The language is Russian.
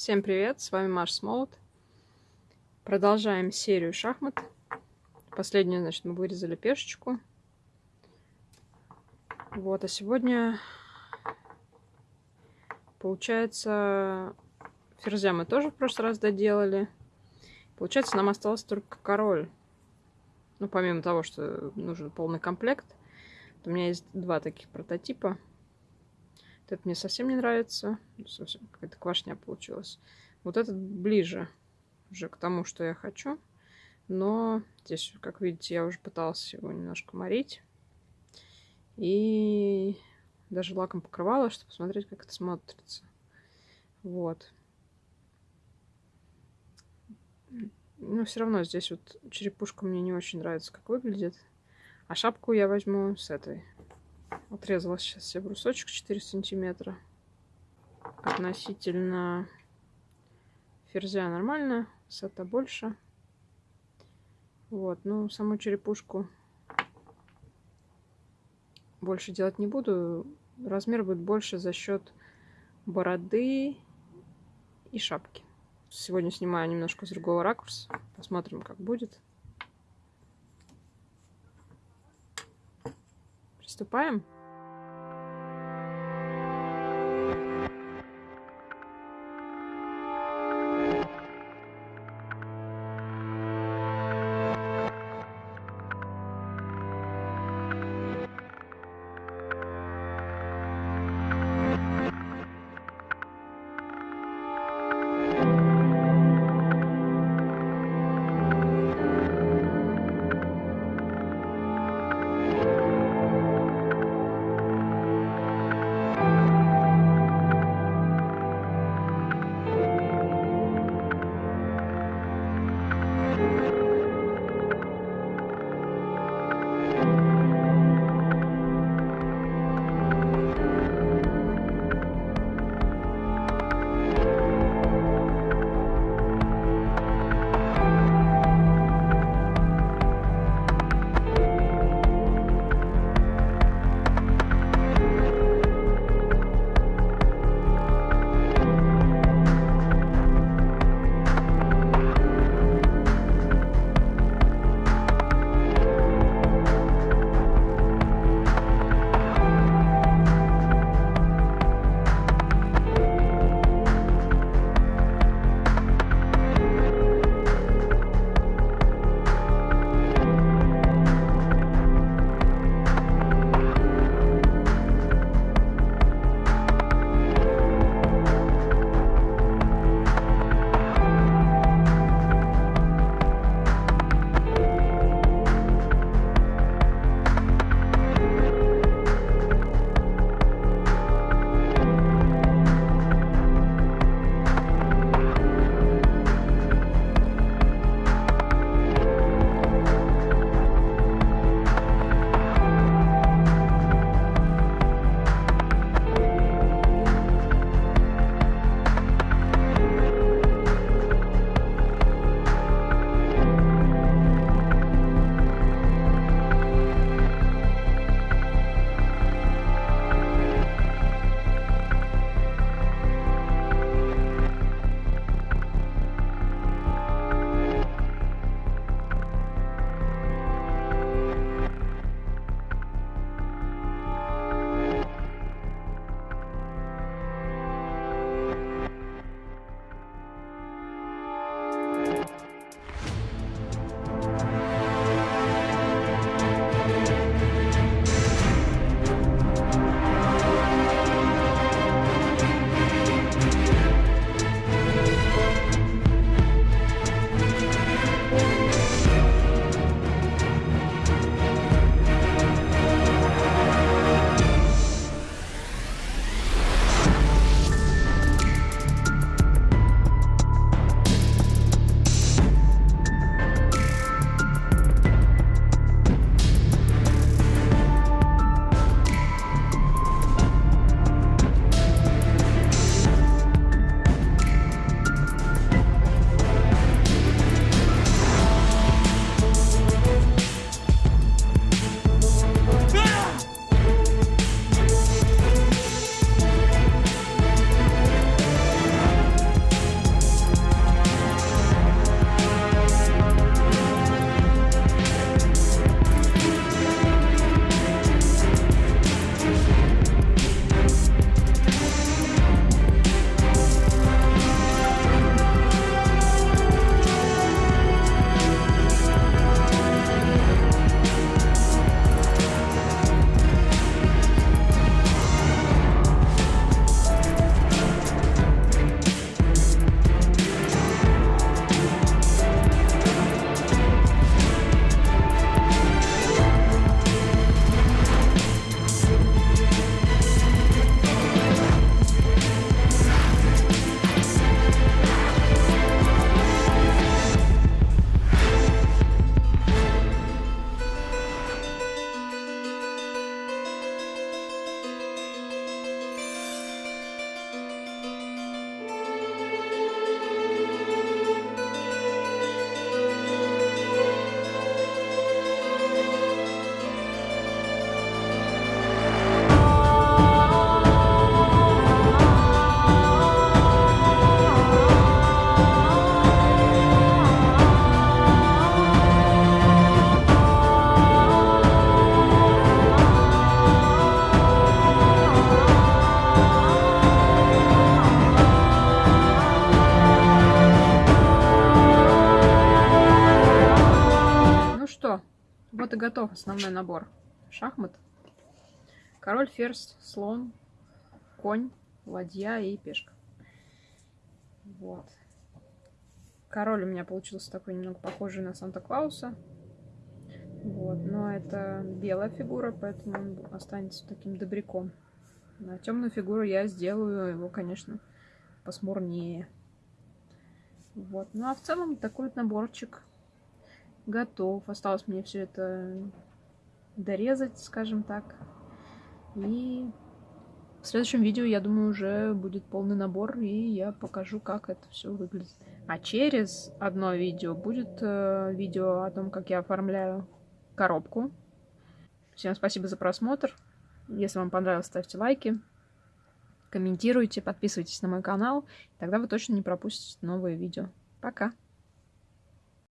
Всем привет, с вами Маш Смолот. Продолжаем серию шахмат. Последнюю, значит, мы вырезали пешечку. Вот, а сегодня, получается, ферзя мы тоже в прошлый раз доделали. Получается, нам осталось только король. Ну, помимо того, что нужен полный комплект. У меня есть два таких прототипа. Это мне совсем не нравится. Совсем какая-то квашня получилась. Вот этот ближе уже к тому, что я хочу. Но здесь, как видите, я уже пыталась его немножко морить. И даже лаком покрывала, чтобы посмотреть, как это смотрится. Вот. Но все равно здесь вот черепушка мне не очень нравится, как выглядит. А шапку я возьму с этой. Отрезала сейчас себе брусочек 4 сантиметра. Относительно ферзя нормально, высота больше. Вот, ну, саму черепушку больше делать не буду. Размер будет больше за счет бороды и шапки. Сегодня снимаю немножко с другого ракурса. Посмотрим, как будет. Приступаем. Готов, основной набор. Шахмат. Король, ферзь, слон, конь, ладья и пешка. Вот. Король у меня получился такой немного похожий на Санта-Клауса. Вот, но это белая фигура, поэтому он останется таким добряком. На темную фигуру я сделаю его, конечно, посмурнее. Вот. Ну а в целом такой вот наборчик готов. Осталось мне все это дорезать, скажем так. И в следующем видео, я думаю, уже будет полный набор, и я покажу, как это все выглядит. А через одно видео будет э, видео о том, как я оформляю коробку. Всем спасибо за просмотр. Если вам понравилось, ставьте лайки, комментируйте, подписывайтесь на мой канал. Тогда вы точно не пропустите новые видео. Пока!